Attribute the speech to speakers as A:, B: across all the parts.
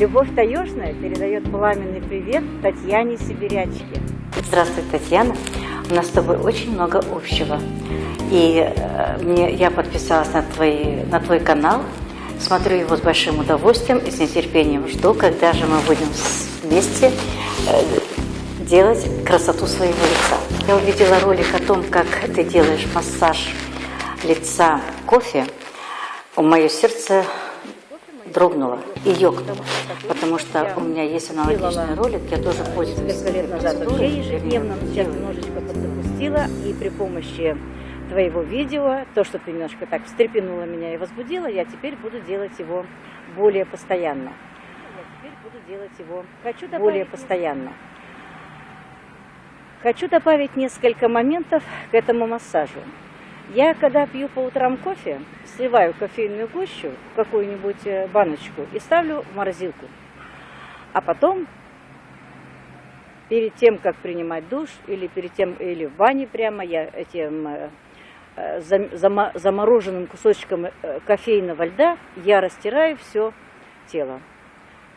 A: Любовь Таежная передает пламенный привет Татьяне Сибирячке.
B: Здравствуй, Татьяна. У нас с тобой очень много общего. И э, мне, я подписалась на, твои, на твой канал, смотрю его с большим удовольствием и с нетерпением жду, когда же мы будем вместе э, делать красоту своего лица. Я увидела ролик о том, как ты делаешь массаж лица кофе. У мое сердце дрогнуло и ёкнуло, потому что у меня есть аналогичный ролик, я тоже пользуюсь.
A: Несколько лет назад вообще ежедневно, сейчас немножечко подзапустила, и при помощи твоего видео, то, что ты немножко так встрепенула меня и возбудила, я теперь буду делать его более постоянно. Я теперь буду делать его Хочу более постоянно. Хочу добавить несколько моментов к этому массажу. Я, когда пью по утрам кофе, сливаю кофейную гущу в какую-нибудь э, баночку и ставлю в морозилку. А потом, перед тем, как принимать душ, или перед тем, или в бане прямо, я этим э, э, замороженным кусочком кофейного льда я растираю все тело.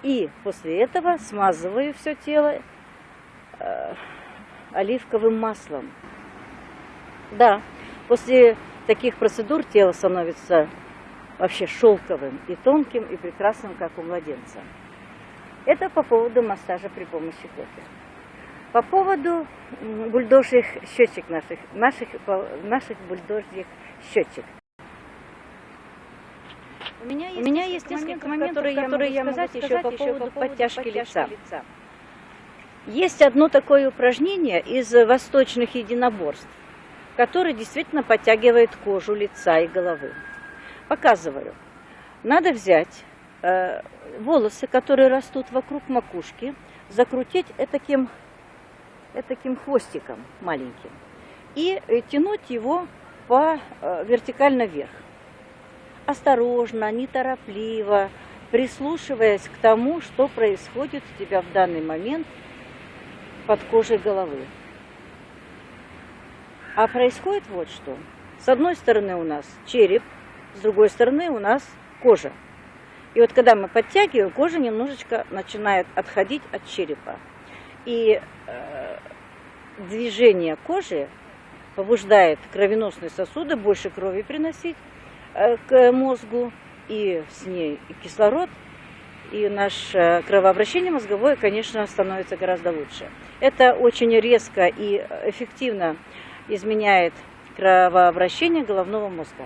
A: И после этого смазываю все тело оливковым маслом. Да, После таких процедур тело становится вообще шелковым и тонким, и прекрасным, как у младенца. Это по поводу массажа при помощи кофе. По поводу бульдожьих щечек наших, наших, наших бульдожьих щечек. У меня есть, У меня есть несколько моментов, которые, которые я могу сказать, еще по поводу, по поводу подтяжки, подтяжки лица. лица. Есть одно такое упражнение из восточных единоборств который действительно подтягивает кожу лица и головы. Показываю. Надо взять э, волосы, которые растут вокруг макушки, закрутить этаким, этаким хвостиком маленьким и э, тянуть его по э, вертикально вверх. Осторожно, неторопливо, прислушиваясь к тому, что происходит у тебя в данный момент под кожей головы. А происходит вот что. С одной стороны у нас череп, с другой стороны у нас кожа. И вот когда мы подтягиваем, кожа немножечко начинает отходить от черепа. И э, движение кожи побуждает кровеносные сосуды больше крови приносить э, к мозгу, и с ней и кислород, и наше кровообращение мозговое, конечно, становится гораздо лучше. Это очень резко и эффективно изменяет кровообращение головного мозга.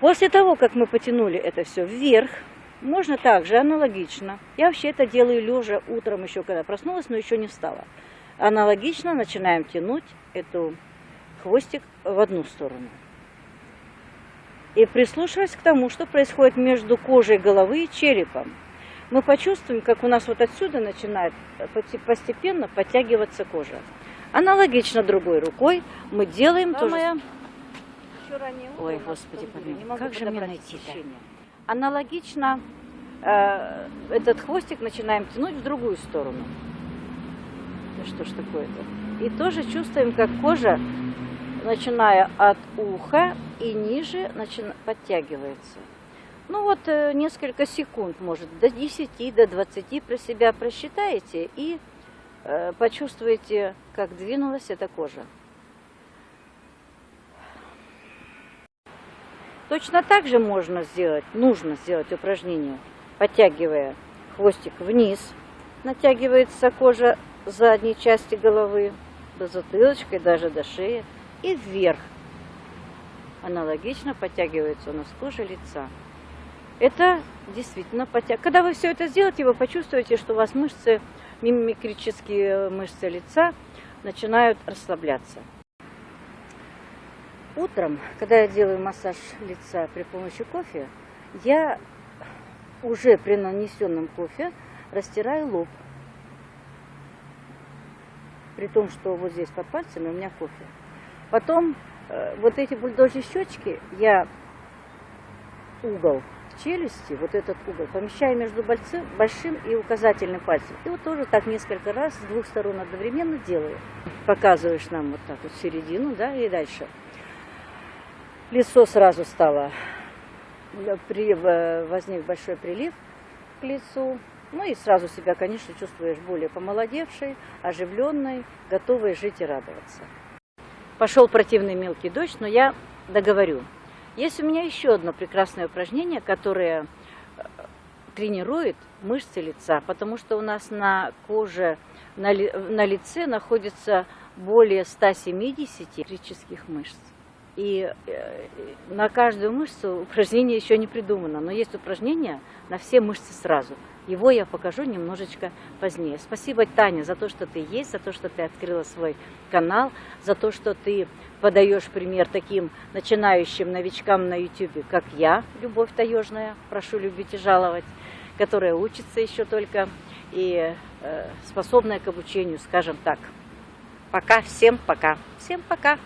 A: После того, как мы потянули это все вверх, можно также аналогично, я вообще это делаю лежа утром еще, когда проснулась, но еще не встала. Аналогично начинаем тянуть эту хвостик в одну сторону. И прислушиваясь к тому, что происходит между кожей головы и черепом. Мы почувствуем, как у нас вот отсюда начинает постепенно подтягиваться кожа. Аналогично другой рукой мы делаем то же Ой, Господи, помилуй, как же мне найти-то? Аналогично э, этот хвостик начинаем тянуть в другую сторону. Да что ж такое-то? И тоже чувствуем, как кожа, начиная от уха и ниже, начи... подтягивается. Ну вот э, несколько секунд, может, до 10, до 20 про себя просчитаете и почувствуете, как двинулась эта кожа. Точно так же можно сделать, нужно сделать упражнение, подтягивая хвостик вниз, натягивается кожа задней части головы, до затылочка и даже до шеи, и вверх. Аналогично подтягивается у нас кожа лица. Это действительно подтягивает. Когда вы все это сделаете, вы почувствуете, что у вас мышцы мимикрические мышцы лица начинают расслабляться. Утром, когда я делаю массаж лица при помощи кофе, я уже при нанесенном кофе растираю лоб. При том, что вот здесь под пальцами у меня кофе. Потом э, вот эти бульдожьи щечки я угол челюсти, вот этот угол, помещаю между большим и указательным пальцем. И вот тоже так несколько раз с двух сторон одновременно делаю. Показываешь нам вот так вот середину, да, и дальше. Лицо сразу стало, при, возник большой прилив к лицу, Ну и сразу себя, конечно, чувствуешь более помолодевшей, оживленной, готовой жить и радоваться. Пошел противный мелкий дождь, но я договорю. Есть у меня еще одно прекрасное упражнение, которое э, тренирует мышцы лица, потому что у нас на коже, на, ли- на лице находится более 170 электрических мышц. И э, на каждую мышцу упражнение еще не придумано, но есть упражнение на все мышцы сразу. Его я покажу немножечко позднее. Спасибо, Таня, за то, что ты есть, за то, что ты открыла свой канал, за то, что ты подаешь пример таким начинающим новичкам на YouTube, как я, Любовь Таежная, прошу любить и жаловать, которая учится еще только и э, способная к обучению, скажем так. Пока, всем пока. Всем пока.